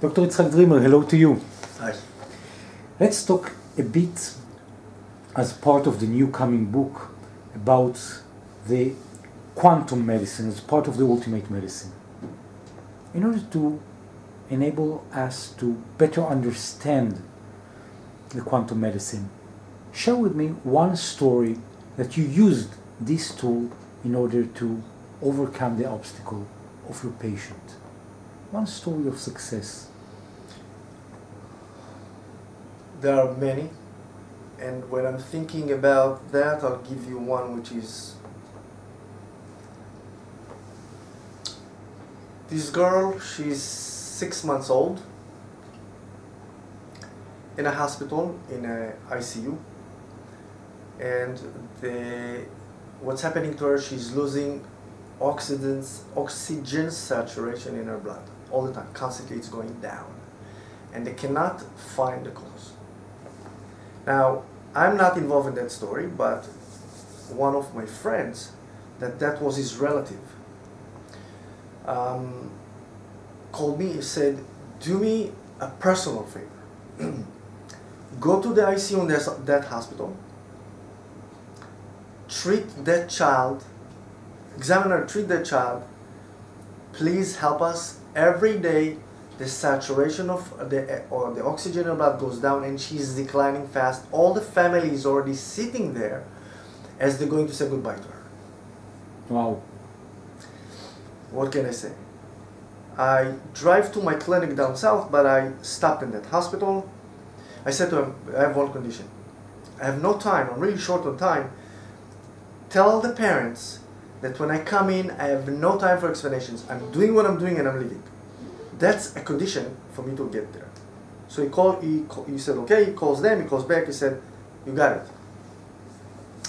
Dr. Itzhak Dreamer, hello to you. Hi. Let's talk a bit as part of the new coming book about the quantum medicine as part of the ultimate medicine. In order to enable us to better understand the quantum medicine, share with me one story that you used this tool in order to overcome the obstacle of your patient. One story of success. There are many, and when I'm thinking about that, I'll give you one which is this girl, she's six months old in a hospital in a ICU and the what's happening to her she's losing oxygen oxygen saturation in her blood all the time. Constantly it's going down. And they cannot find the cause. Now I'm not involved in that story but one of my friends that that was his relative um, called me and said do me a personal favor. Go to the ICU in that, that hospital. Treat that child, examiner, treat that child, please help us every day the saturation of the or the oxygen in her blood goes down and she's declining fast. All the family is already sitting there as they're going to say goodbye to her. Wow. What can I say? I drive to my clinic down south, but I stopped in that hospital. I said to him, I have one condition. I have no time, I'm really short on time, tell the parents that when I come in, I have no time for explanations. I'm doing what I'm doing and I'm leaving. That's a condition for me to get there. So he called, he, he said, okay, he calls them, he calls back, he said, you got it.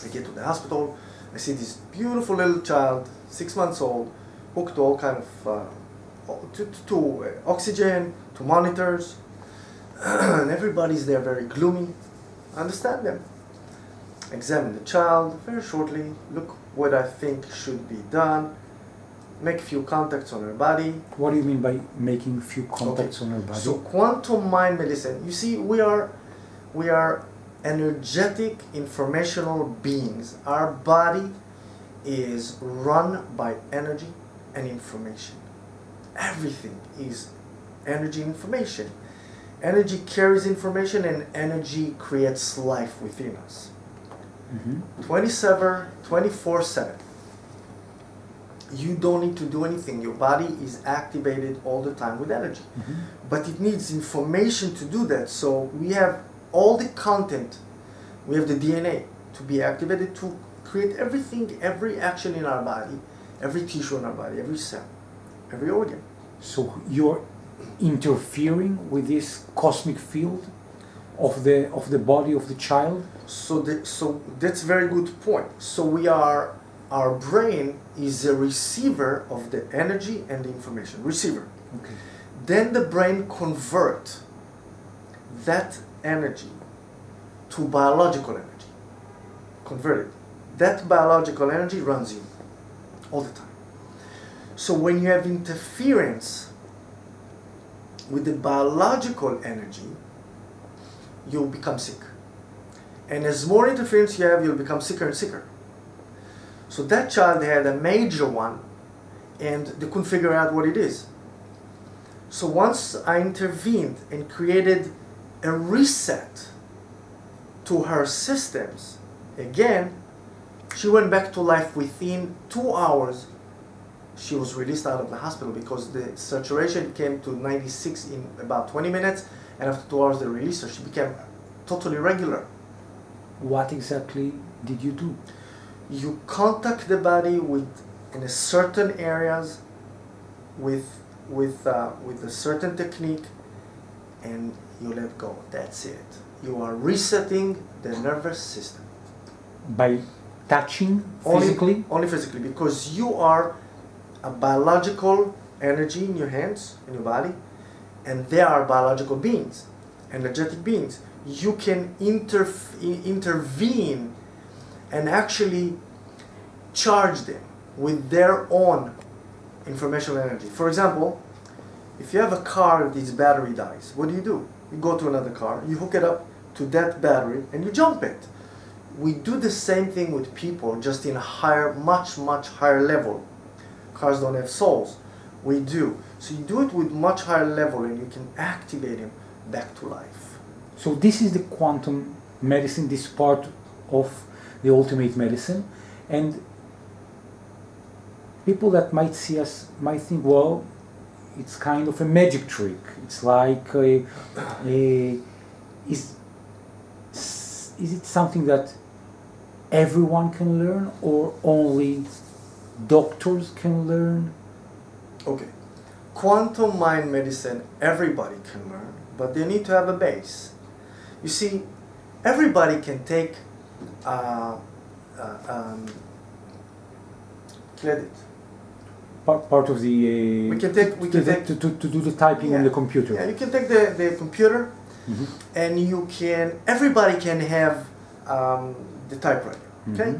I get to the hospital, I see this beautiful little child, six months old, hooked to all kind of, uh, to, to, to uh, oxygen, to monitors, and everybody's there very gloomy. Understand them examine the child very shortly, look what I think should be done, make a few contacts on her body. What do you mean by making few contacts okay. on her body? So quantum mind medicine, you see we are we are energetic informational beings. Our body is run by energy and information. Everything is energy information. Energy carries information and energy creates life within us. Mm-hmm. 27, 24 7. You don't need to do anything. Your body is activated all the time with energy. Mm-hmm. But it needs information to do that. So we have all the content, we have the DNA to be activated to create everything, every action in our body, every tissue in our body, every cell, every organ. So you're interfering with this cosmic field of the of the body of the child? So the, so that's a very good point. So we are our brain is a receiver of the energy and the information receiver. Okay. Then the brain convert that energy to biological energy. Convert it. That biological energy runs you all the time. So when you have interference with the biological energy you'll become sick. And as more interference you have, you'll become sicker and sicker. So that child had a major one and they couldn't figure out what it is. So once I intervened and created a reset to her systems, again, she went back to life within two hours. She was released out of the hospital because the saturation came to 96 in about 20 minutes and after two hours they released her. She became totally regular. What exactly did you do? You contact the body with in a certain areas with with uh, with a certain technique, and you let go. That's it. You are resetting the nervous system by touching physically. Only, only physically, because you are a biological energy in your hands in your body and they are biological beings, energetic beings. You can intervene and actually charge them with their own informational energy. For example, If you have a car that its battery dies, what do you do? You go to another car, you hook it up to that battery, and you jump it. We do the same thing with people, just in a higher, much, much higher level. Cars don't have souls. We do. So you do it with much higher level, and you can activate them back to life. So this is the quantum medicine, this part of the ultimate medicine, and people that might see us might think, well, it's kind of a magic trick. It's like a, a is is it something that everyone can learn or only doctors can learn? Okay. Quantum mind medicine, everybody can learn, but they need to have a base. You see, everybody can take uh, uh, um, credit. Part, part of the uh, We can take- we to, can take- to, to, to do the typing on the computer. Yeah, you can take the, the computer Mhm. and you can, everybody can have um, the typewriter, okay? Mhm.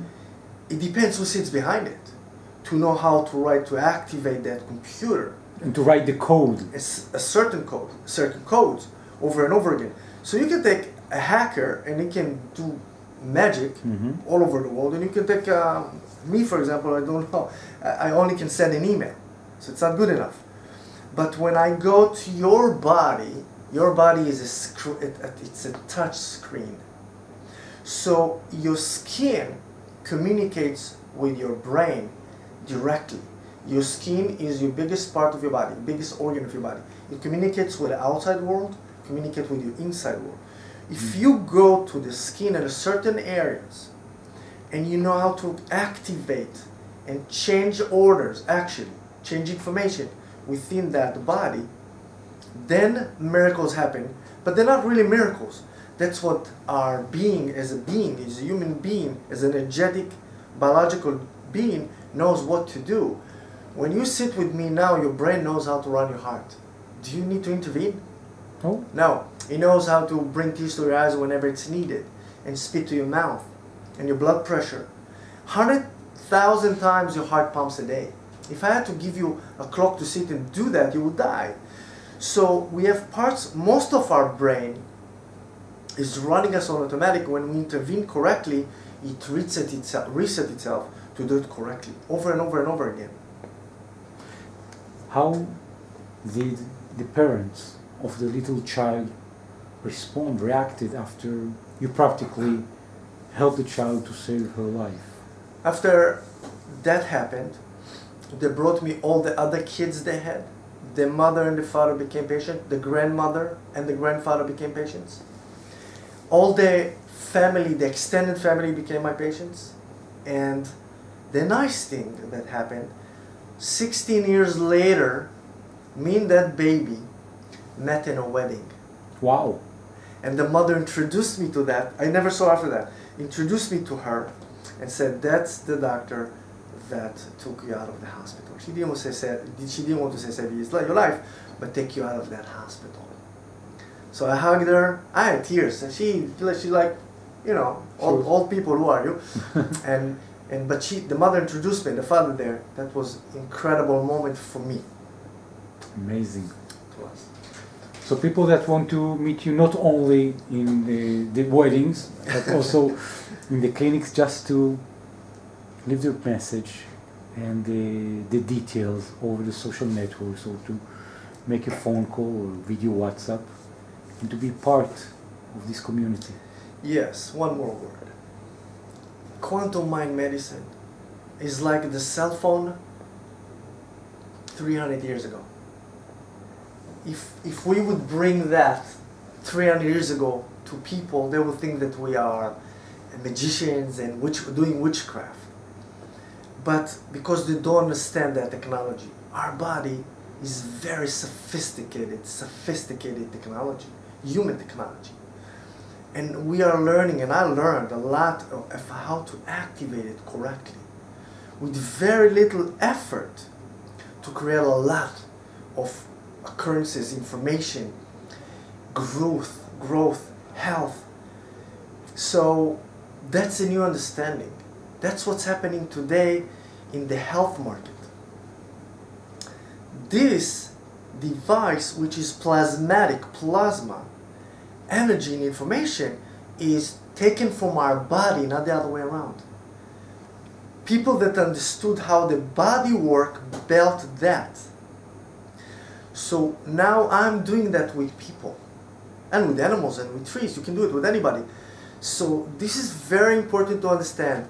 It depends who sits behind it to know how to write, to activate that computer. And to write the code. It's a certain code, certain codes over and over again. So you can take a hacker and he can do magic Mhm. all over the world, and you can take um, me for example. I don't know. I only can send an email, so it's not good enough. But when I go to your body, your body is a it- it's a touch screen. So your skin communicates with your brain directly. Your skin is your biggest part of your body, biggest organ of your body. It communicates with the outside world, communicates with your inside world. If mm. you go to the skin in a certain areas and you know how to activate and change orders, actually, change information within that body, then miracles happen. But they're not really miracles. That's what our being as a being, as a human being, as an energetic, biological being, knows what to do. When you sit with me now, your brain knows how to run your heart. Do you need to intervene? Oh, No. It knows how to bring tears to your eyes whenever it's needed and spit to your mouth and your blood pressure. 100,000 times your heart pumps a day. If I had to give you a clock to sit and do that, you would die. So we have parts, most of our brain is running us on automatic. When we intervene correctly, it resets itself, reset itself to do it correctly over and over and over again. how did the parents of the little child respond, reacted after you practically helped the child to save her life? After that happened, they brought me all the other kids they had. The mother and the father became patient. The grandmother and the grandfather became patients. All the family, the extended family became my patients. And the nice thing that happened, 16 years later, me and that baby met in a wedding. Wow. And the mother introduced me to that. I never saw after that. Introduced me to her and said, "That's the doctor that took you out of the hospital." She didn't want to say she didn't want to say save your life, but take you out of that hospital. So I hugged her. I had tears, and she she like, you know, old, old people. Who are you? and and but she the mother introduced me, the father there. That was incredible moment for me. Amazing. It was. So people that want to meet you not only in the, the weddings, but also in the clinics just to leave their message and the, the details over the social networks or to make a phone call or video WhatsApp and to be part of this community. Yes, one more word. Quantum mind medicine is like the cell phone 300 years ago. If, if we would bring that 300 years ago to people, they would think that we are magicians and witch, doing witchcraft. But because they don't understand that technology, our body is very sophisticated, sophisticated technology, human technology and we are learning and i learned a lot of, of how to activate it correctly with very little effort to create a lot of occurrences information growth growth health so that's a new understanding that's what's happening today in the health market this device, which is plasmatic, plasma, energy and information, is taken from our body, not the other way around. People that understood how the body work built that. So now I'm doing that with people and with animals and with trees. You can do it with anybody. So this is very important to understand.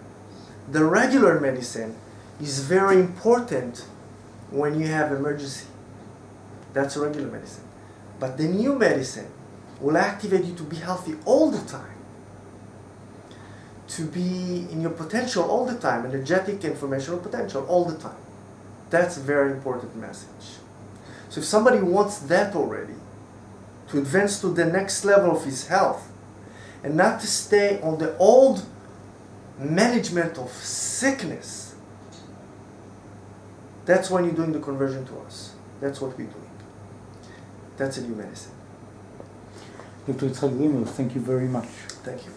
The regular medicine is very important when you have emergency. That's a regular medicine. But the new medicine will activate you to be healthy all the time. To be in your potential all the time, energetic, informational potential all the time. That's a very important message. So if somebody wants that already, to advance to the next level of his health, and not to stay on the old management of sickness, that's when you're doing the conversion to us. That's what we're doing. That's a new medicine. Dr. Grimel, thank you very much. Thank you.